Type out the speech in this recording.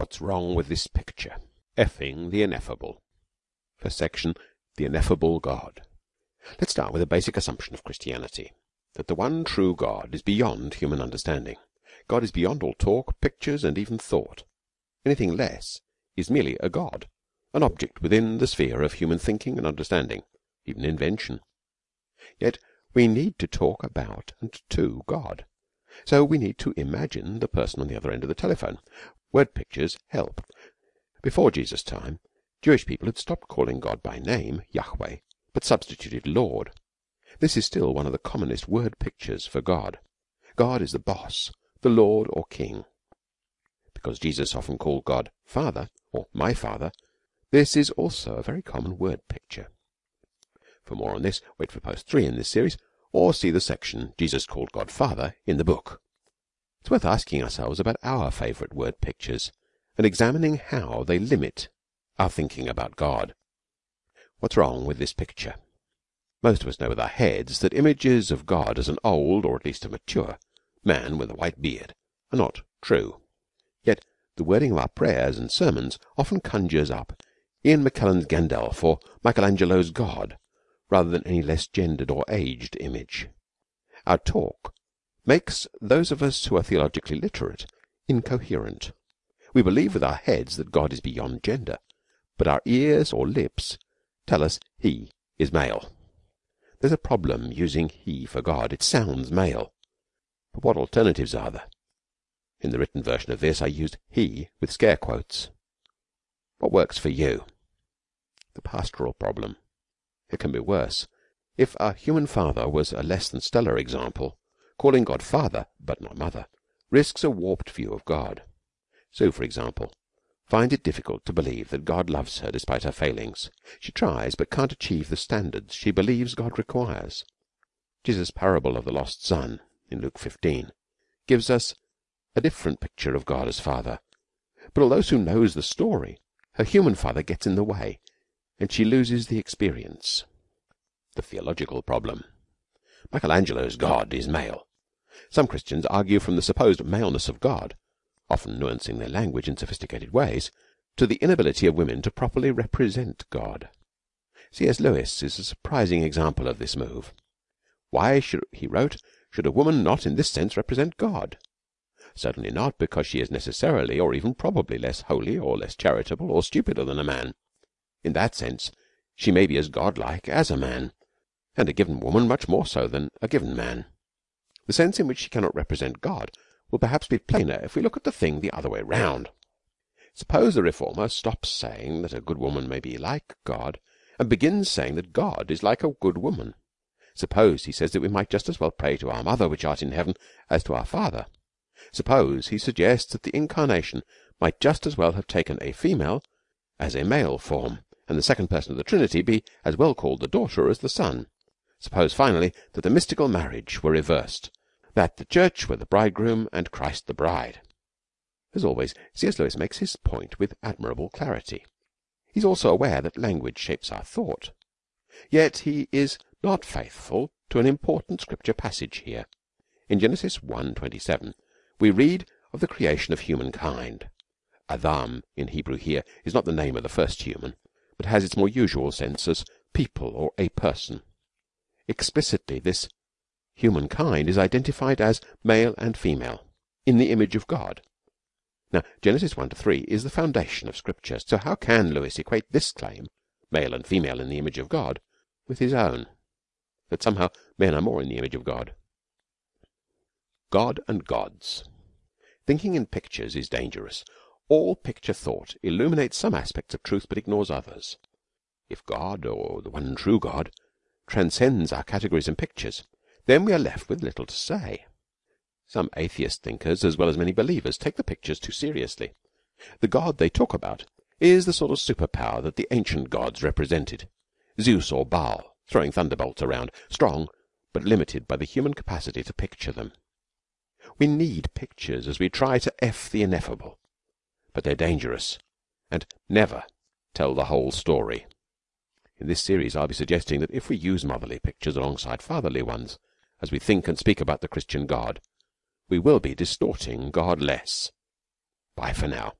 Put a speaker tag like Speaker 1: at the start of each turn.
Speaker 1: What's wrong with this picture? Effing the ineffable. First section The Ineffable God. Let's start with a basic assumption of Christianity that the one true God is beyond human understanding. God is beyond all talk, pictures, and even thought. Anything less is merely a God, an object within the sphere of human thinking and understanding, even invention. Yet we need to talk about and to God. So we need to imagine the person on the other end of the telephone. Word pictures help. Before Jesus' time, Jewish people had stopped calling God by name, Yahweh, but substituted Lord. This is still one of the commonest word pictures for God. God is the boss, the Lord or King. Because Jesus often called God Father or my Father, this is also a very common word picture. For more on this, wait for post 3 in this series, or see the section Jesus called God Father in the book. It's worth asking ourselves about our favourite word pictures and examining how they limit our thinking about God. What's wrong with this picture? Most of us know with our heads that images of God as an old, or at least a mature, man with a white beard are not true. Yet the wording of our prayers and sermons often conjures up Ian McKellen's Gandalf or Michelangelo's God rather than any less gendered or aged image. Our talk makes those of us who are theologically literate incoherent. We believe with our heads that God is beyond gender, but our ears or lips tell us He is male. There's a problem using He for God. It sounds male. But what alternatives are there? In the written version of this, I used He with scare quotes. What works for you? The pastoral problem. It can be worse. If a human father was a less than stellar example, calling God Father, but not Mother, risks a warped view of God. Sue, for example, finds it difficult to believe that God loves her despite her failings. She tries, but can't achieve the standards she believes God requires. Jesus' parable of the lost son in Luke 15 gives us a different picture of God as Father. But although Sue knows the story, her human father gets in the way, and she loses the experience. The theological problem. Michelangelo's God is male. Some Christians argue from the supposed maleness of God, often nuancing their language in sophisticated ways, to the inability of women to properly represent God. C.S. Lewis is a surprising example of this move. Why, should, he wrote, should a woman not in this sense represent God? Certainly not because she is necessarily or even probably less holy or less charitable or stupider than a man. In that sense, she may be as godlike as a man, and a given woman much more so than a given man. The sense in which she cannot represent God will perhaps be plainer if we look at the thing the other way round. Suppose the reformer stops saying that a good woman may be like God and begins saying that God is like a good woman. Suppose he says that we might just as well pray to our mother which art in heaven as to our father. Suppose he suggests that the incarnation might just as well have taken a female as a male form, and the second person of the Trinity be as well called the daughter as the son. Suppose finally that the mystical marriage were reversed that the church were the bridegroom and Christ the bride. As always, C.S. Lewis makes his point with admirable clarity. He is also aware that language shapes our thought. Yet he is not faithful to an important scripture passage here. In Genesis 1:27 we read of the creation of humankind. Adam in Hebrew here is not the name of the first human, but has its more usual sense as people or a person. Explicitly this humankind is identified as male and female in the image of God. Now, Genesis 1 to 3 is the foundation of Scripture. So how can Lewis equate this claim, male and female in the image of God, with his own, that somehow men are more in the image of God? God and gods. Thinking in pictures is dangerous. All picture thought illuminates some aspects of truth but ignores others. If God, or the one true God, transcends our categories and pictures, then we are left with little to say. Some atheist thinkers, as well as many believers, take the pictures too seriously. The God they talk about is the sort of superpower that the ancient gods represented. Zeus or Baal, throwing thunderbolts around, strong, but limited by the human capacity to picture them. We need pictures as we try to F the ineffable, but they're dangerous and never tell the whole story. In this series, I'll be suggesting that if we use motherly pictures alongside fatherly ones, as we think and speak about the Christian God, we will be distorting God less. Bye for now.